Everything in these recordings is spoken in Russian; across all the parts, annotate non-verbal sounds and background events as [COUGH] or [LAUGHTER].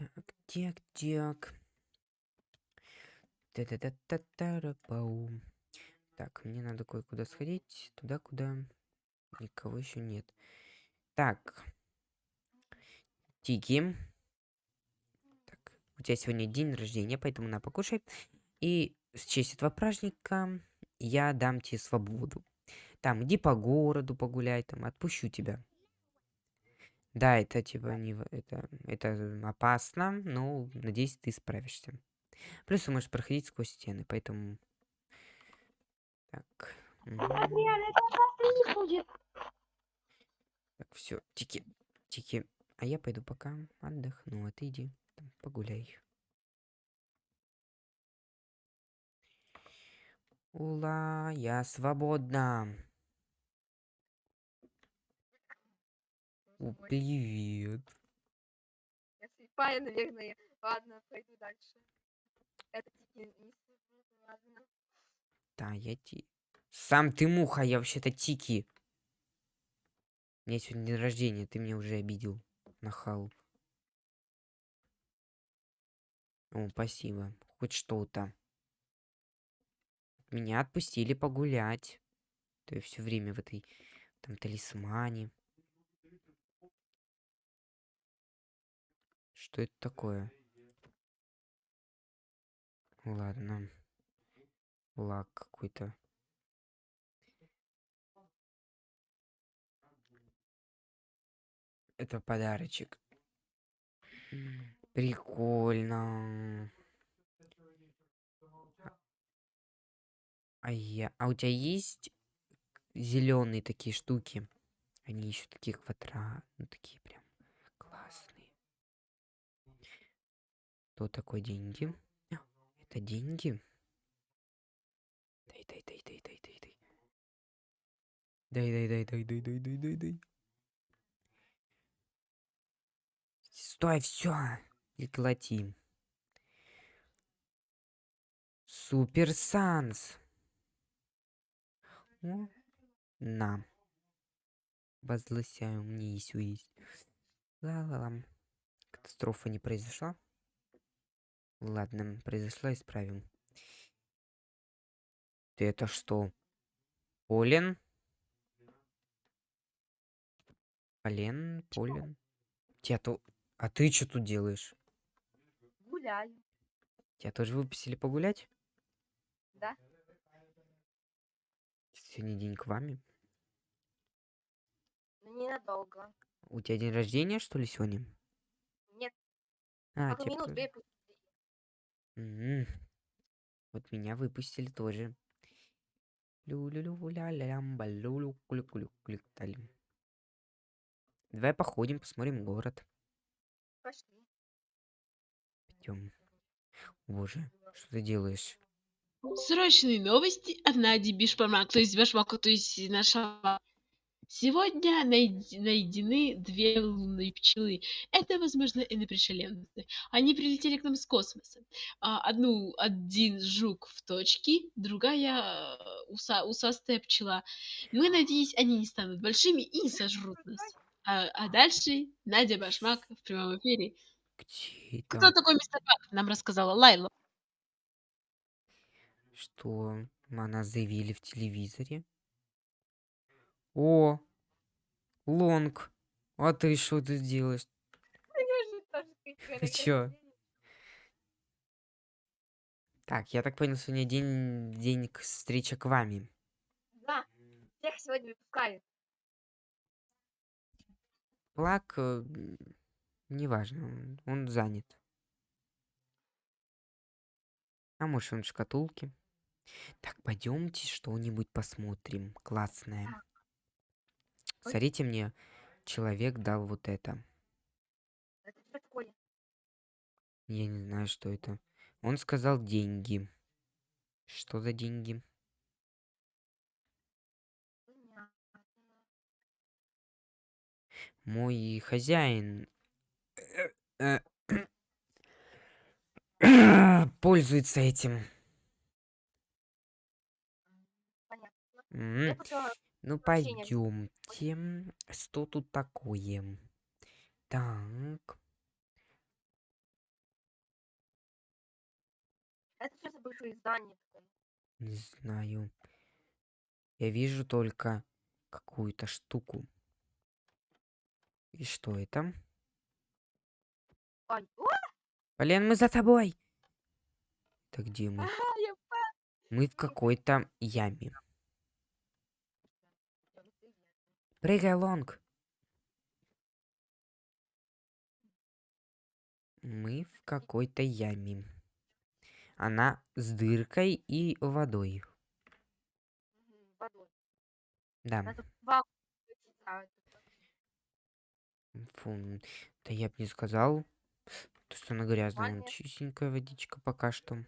Так, так, так. Та-та-та-та-та-ра-пау. Так, мне надо кое-куда сходить. Туда, куда никого еще нет. Так. Тики. Так, у тебя сегодня день рождения, поэтому на покушай. И с честь этого праздника я дам тебе свободу. Там, иди по городу погуляй, там, отпущу тебя. Да, это типа не... Это, это опасно, но надеюсь, ты справишься. Плюс ты можешь проходить сквозь стены, поэтому... Так. Адриан, это будет. Так, все, тики, тики. А я пойду пока отдохну, а ты иди там, погуляй. Ула, я свободна. О, привет. Я слепая, наверное. Ладно, пойду дальше. Это тики не ладно. Да, я ти... Сам ты муха, я вообще-то Тики. У меня сегодня день рождения, ты меня уже обидел. Нахал. О, спасибо. Хоть что-то. Меня отпустили погулять. То я все время в этой там талисмане. Что это такое? Ладно. Лак какой-то. Это подарочек. Прикольно. А- я... А у тебя есть зеленые такие штуки? Они еще такие квадрат, ну такие прям классные. Что такое деньги? А, Это деньги? Дай, дай, дай, дай, дай, дай, дай. Дай, дай, дай, дай, дай, дай, дай, дай, дай. Стой, все. Прекрати. Супер Санс. На. Возгласяю, мне есть есть. Ла-ла-лам. Катастрофа не произошла. Ладно, произошла, исправим. Ты это что? Полен? Полен? Полен? Тебя то... А ты что тут делаешь? Гуляю. Тебя тоже выпустили погулять? Да. Сегодня день к вами. Но ненадолго. У тебя день рождения, что ли, сегодня? Нет, А, пару тебя минут, кто- две пусть. М, Вот меня выпустили тоже. Давай походим, посмотрим город. Пошли. Пойдем. Боже, что ты делаешь? Срочные новости от Нади Бишпармак, то есть Башмака, то есть нашего. Сегодня найд- найдены две лунные пчелы. Это, возможно, инопришеленцы. Они прилетели к нам с космоса. А, одну, один жук в точке, другая э, уса, усастая пчела. Мы надеемся, они не станут большими и не сожрут нас. А, а дальше Надя Башмак в прямом эфире. Где Кто такой мистер Бак? Нам рассказала Лайла. Что? Она заявили в телевизоре. О, Лонг. А ты что тут делаешь? Ты [LAUGHS] чё? Так, я так понял, сегодня день, день встречи к вами. Да, всех сегодня выпускаю. Плак, э, неважно, он занят. А может он в шкатулке? Так, пойдемте что-нибудь посмотрим. Классное. Ой. Смотрите мне, человек дал вот это. Это что такое? Я не знаю, что это. Он сказал деньги. Что за деньги? Мой хозяин э, [COUGHS] пользуется этим. Понятно. Я купила Ну, пойдемте. Что тут такое? Так. Это что за большое здание такое? Не знаю. Я вижу только какую-то штуку. И что это? Ай, о, Полен, мы за тобой. Это где мы? я. Мы в какой-то яме. Я вот и я. Прыгай, Лонг. Мы в какой-то яме. Она с дыркой и водой. Водой. Да. А, Фу, да я бы не сказал, то, что она грязная, чистенькая водичка пока что.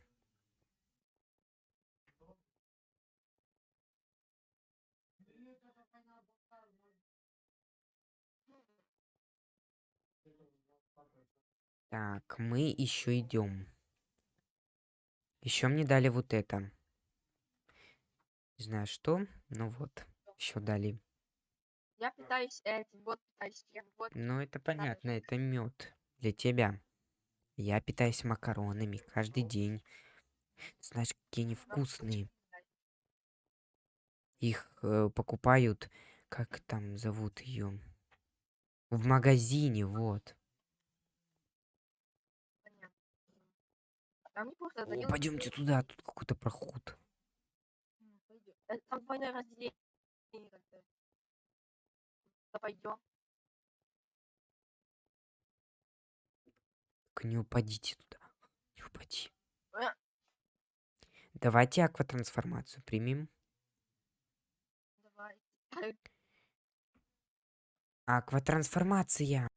Так, мы еще идем. Еще мне дали вот это. Не знаю что, но вот. Еще дали. Я питаюсь этим, вот питаюсь тем, вот. Ну, это понятно, это мед для тебя. Я питаюсь макаронами каждый день. Знаешь, какие они вкусные. Их э, покупают, как там зовут ее? В магазине, вот. Там неплохо, О, Данил, пойдемте туда, тут какой-то проход. Э, Там двойное разделение. Да пойдем. Только не упадите туда. Не упади. Э. Давайте акватрансформацию примем. Давай. Акватрансформация.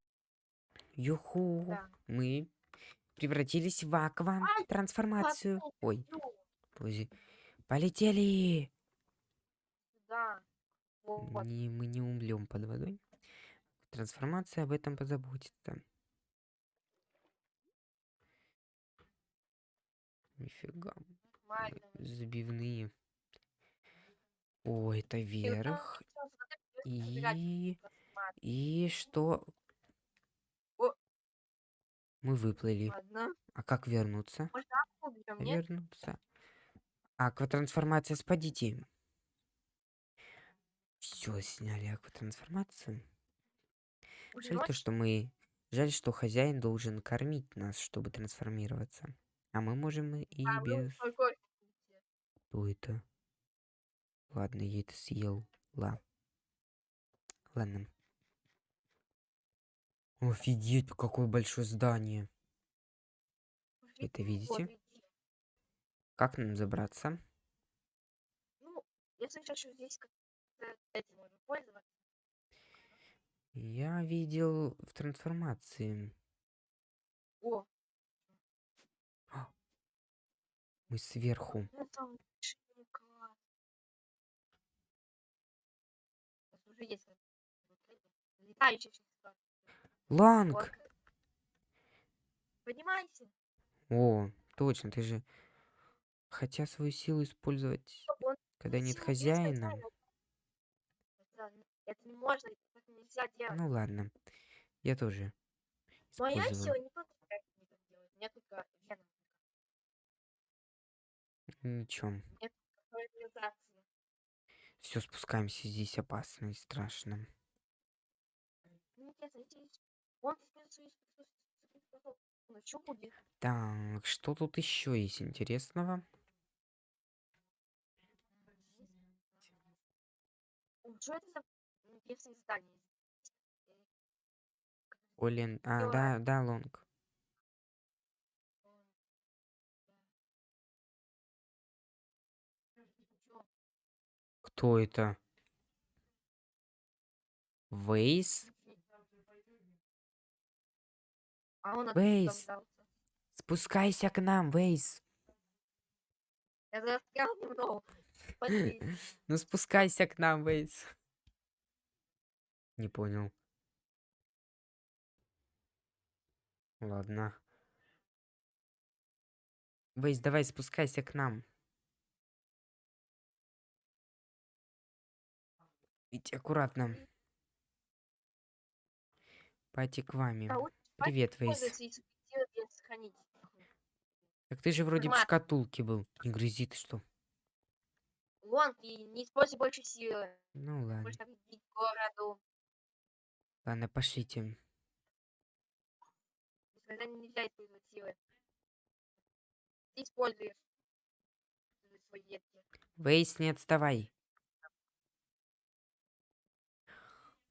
Юху. Да. Мы превратились в аква-трансформацию. Ой, Ну, подожди. Полетели. Да. Вот. Не, мы не умрем под водой. Трансформация об этом позаботится. Нифига. Забивные. О, это вверх. И... трансформацию. И что? Мы выплыли. Ладно. А как вернуться? Можно акву уберем, нет? Вернуться. Акватрансформация, спадите. Все, сняли акватрансформацию. Уже Жаль то, что мы... Жаль, что хозяин должен кормить нас, чтобы трансформироваться. А мы можем и А, без... Что это? Ладно, я это съел. Ла. Ладно. Офигеть, какое большое здание. Это видите? иди. Как нам забраться? Ну, я слышал, что здесь как-то этим можно пользоваться. Я видел в трансформации. О, Мы сверху. ну Ланг! Поднимайся. О, точно, ты же... Хотя свою силу использовать, Он когда нет хозяина. Это, это не можно, это нельзя делать. Ну ладно. Я тоже Моя сила не только так не так делать. У меня только вена. Организация. Все, спускаемся. Здесь опасно и страшно. Ну, интересно, Так, что тут еще есть интересного? Олен... А, да, да, Лонг. Кто это? Вейс? А он Вейс. Спускайся к нам, Вейс. Я застрял немного. [LAUGHS] Ну спускайся к нам, Вейс. Не понял. Ладно. Вейс, давай спускайся к нам. Идите аккуратно. Пати к вами. Да, Привет, Вейс. Так ты же вроде в Формат. шкатулке был. Не грызи ты что. Лонг, и не используй больше силы. Ну ладно. Городу. Ладно, пошлите. Никогда нельзя использовать силы. Ты используешь свои детки. Вейс, не отставай.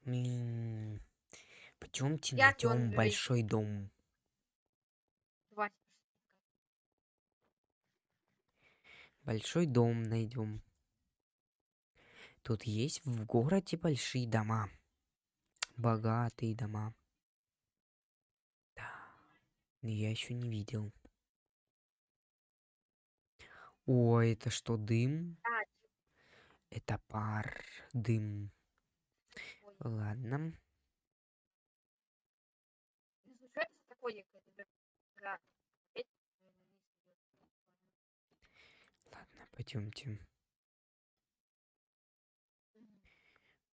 Блин. Пойдемте Я найдем большой дом. Большой дом найдем. Тут есть в городе большие дома. Богатые дома. Да. Но Я еще не видел. О, это что, дым? А, Это пар, дым. Ой. Ладно. Ну, слушай, что это за такое какая-то игра? Опять, наверное, вниз идёт. Ладно, пойдемте.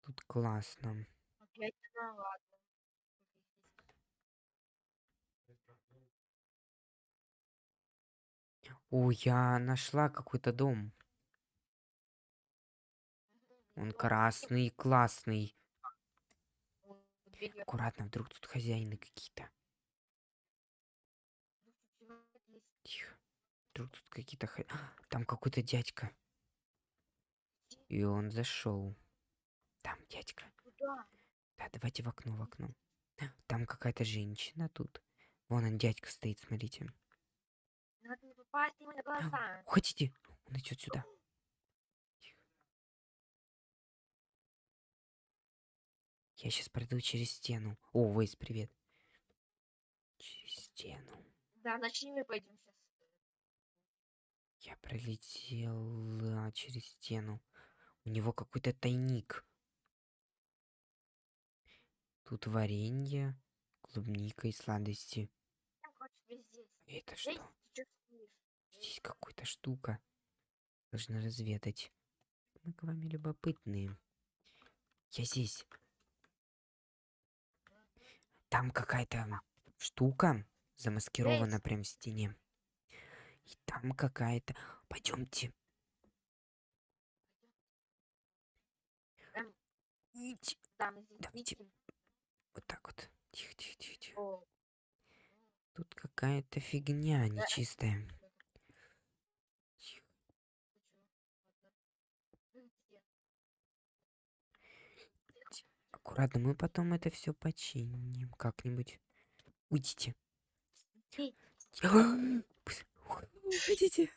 Тут классно. Опять она, ладно. О, я нашла какой-то дом. Он красный, классный. Аккуратно, вдруг тут хозяины какие-то. человек есть. Тихо. Вдруг тут какие-то... [GASPS] Там какой-то дядька. И он зашел. Там дядька. Куда? Да, давайте в окно, в окно. [GASPS] Там какая-то женщина тут. Вон он, дядька стоит, смотрите. Надо не попасть ему на глаза. Уходите. Он идет сюда. Я сейчас пройду через стену. О, Вейс, привет. Через стену. Да, начни мы пойдем. Я пролетел а, через стену. У него какой-то тайник. Тут варенье, клубника и сладости. Это что? Здесь какая-то штука. Должна разведать. Мы к вами любопытные. Я здесь. Там какая-то штука замаскирована прям в стене. И там какая-то... Пойдемте. Давайте. Вот так вот. Тихо, тихо, тихо, тихо. Тут какая-то фигня нечистая. Тихо. Аккуратно, мы потом это все починим как-нибудь. Уйдите. [GASPS] Уходите.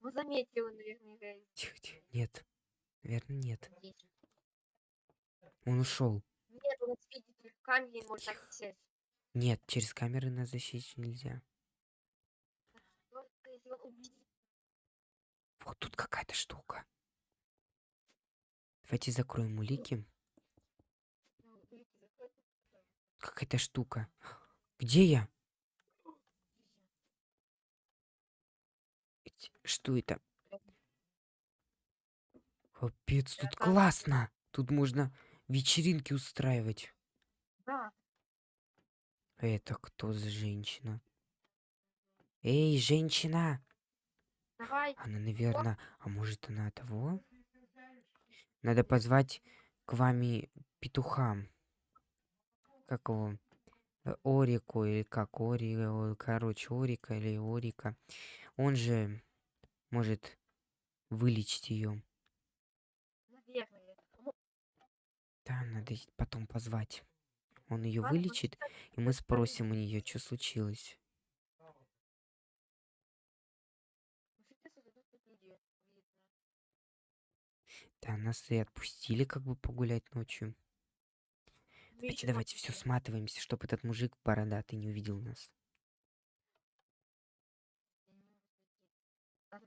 Ну, заметил, наверное, Грейс. Тихо, тихо. Нет. Наверное, нет. Он ушел. Нет, он видит только камень, и может так сесть. Нет, через камеры нас защитить нельзя. Увидит. Вот тут какая-то штука. Давайте закроем улики. ну, закрыты. Какая-то штука. Где я? Эти- Что это? Капец, тут Это- классно. Тут можно вечеринки устраивать. Да, Это кто за женщина? Эй, женщина! давай. Она, наверное... А может, она того? Надо позвать к вами петуха. Как его? Э, Орику или как Ори... о, Короче, Орика или Орика. Он же может вылечить ее. Наверное. Ну, Да, надо потом позвать. Он ее вылечит, и мы спросим у нее, что случилось. Ну. Да, нас и отпустили как бы погулять ночью. Давайте, Вечером давайте, все сматываемся, чтобы этот мужик бородатый не увидел нас. Я не могу зайти. Надо выйти, давай. Так,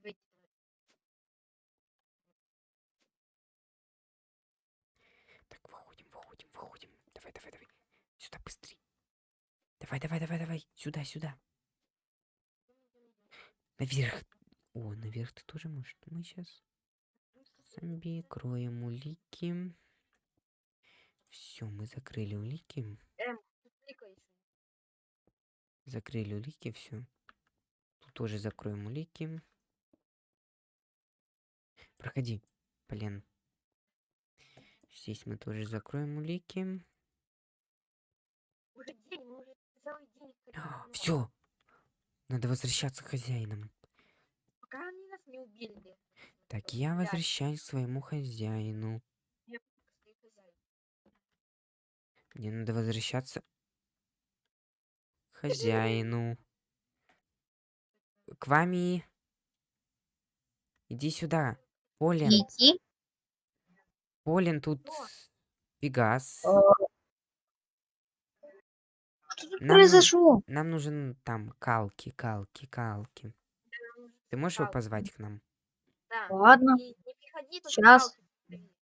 выходим, выходим, выходим. Давай, давай, давай. Сюда быстрей. Давай, давай, давай, давай. Сюда, сюда. Наверх. О, наверх ты тоже можешь. Мы сейчас зомби кроем улики. Все, мы закрыли улики. Эм. Закрыли улики, все. Тут тоже закроем улики. Проходи, Полен. Здесь мы тоже закроем улики. Уже день, мы уже целый день ходим. ну, Все. Надо возвращаться к хозяинам. Пока они нас не убили. Так, я возвращаюсь к своему хозяину. Мне надо возвращаться к хозяину. К вами. Иди сюда. Полин. Полин, тут? Пегас. Э, Что тут Нам ну- произошло? Нам нужен там калки, калки, калки. Ты можешь его позвать к нам? Да. Ладно. И не приходи ставить.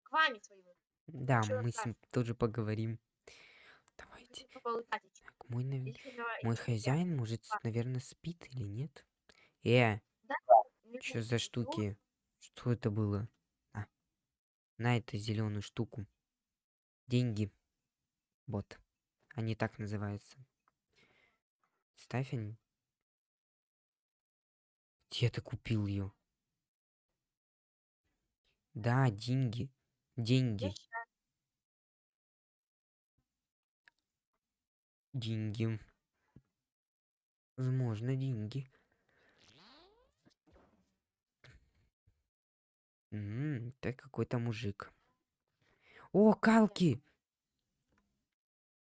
К вами своему. Да, Чё мы с ним тоже поговорим. Давайте. Так, мой, нав- мой хозяин, может, А. наверное, спит или нет? Э, не что за ничего, штуки? Что это было? А, на эту зеленую штуку. Деньги. Вот. Они так называются. Ставь они. Где ты купил ее? Да, деньги. Деньги. Деньги. Возможно, деньги. М, Это какой-то мужик. О, Калки!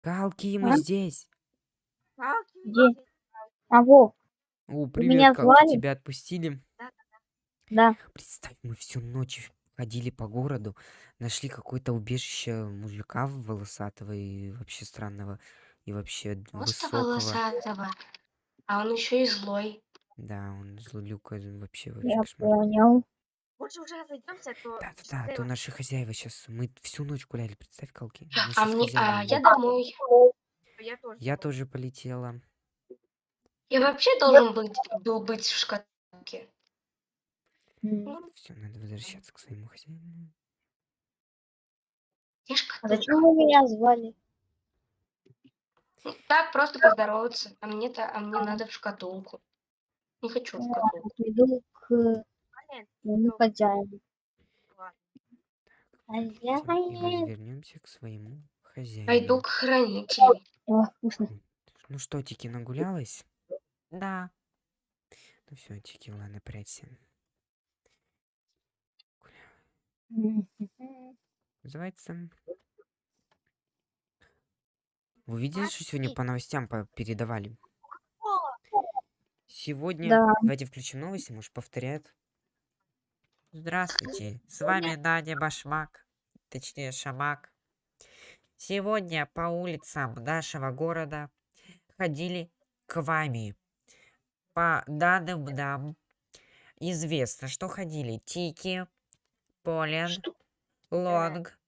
Калки, мы А? здесь. Где? А, Вов, О, меня привет, Калки, звали? тебя отпустили. да. Представь, мы всю ночь ходили по городу, нашли какое-то убежище мужика волосатого и вообще странного, и вообще Просто высокого. волосатого. А он еще и злой. Да, он злолюка, вообще, вообще Я кошмар. понял. Лучше уже разойдемся, а то Да, да, да, а то наши хозяева сейчас, мы всю ночь гуляли, представь, Калки. Мы А мне, а я домой. Я тоже. Я тоже полетела. Я вообще должен быть, был быть в шкатулке. Ну, Все, надо возвращаться к своему хозяину. я А зачем вы меня звали? Ну, Так, просто поздороваться. А мне-то, а мне надо в шкатулку. Не хочу в шкатулку. Приду к И мы Хозяин. вернемся к своему хозяину. Пойду к хранителю. О, вкусно. Ну что, Тики, нагулялась? Да. Ну все, Тики, ладно, прячься. Называется. Вы видели, что сегодня по новостям передавали? Сегодня... Да. Давайте включим новости, может, повторяют. Здравствуйте, с вами Надя Башмак, точнее Шамак. Сегодня по улицам нашего города ходили к вами. По данным нам известно, что ходили Тики, Полен? Лонг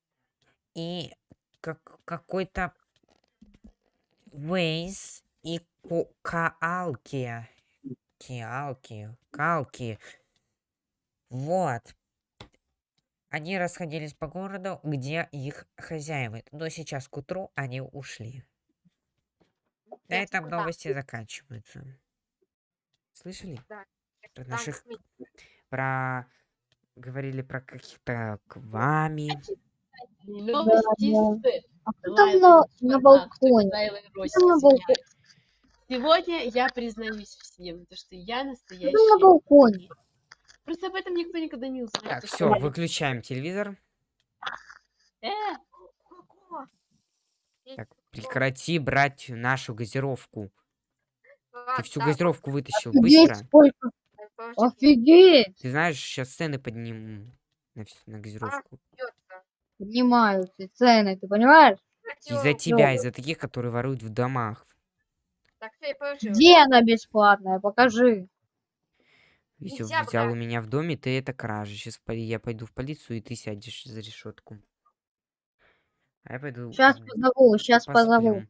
и как, какой-то Вейс и Каалки. Киалки, Калки. Вот. Они расходились по городу, где их хозяева. Но сейчас к утру они ушли. На этом новости заканчиваются. Слышали? Да. Про наших... Про... Говорили про каких-то к вами. Новости да. с А кто Лайлой там на, на балконе? на. Сегодня я признаюсь всем, то, что я Кто там на настоящий. балконе? Просто об этом никто никогда не узнает. Так, все, выключаем телевизор. Э, Так, прекрати брать нашу газировку. Ты всю газировку вытащил Офигеть, быстро. сколько. Офигеть. Ты знаешь, сейчас цены подниму на, на газировку. Поднимаются цены, ты понимаешь? Из-за тебя, из-за таких, которые воруют в домах. Так. Где она бесплатная? Покажи. Если Нельзя взял у брать. меня в доме, ты это кража. Сейчас я пойду в полицию, и ты сядешь за решетку. А я пойду. Сейчас позову, сейчас позову. посплю.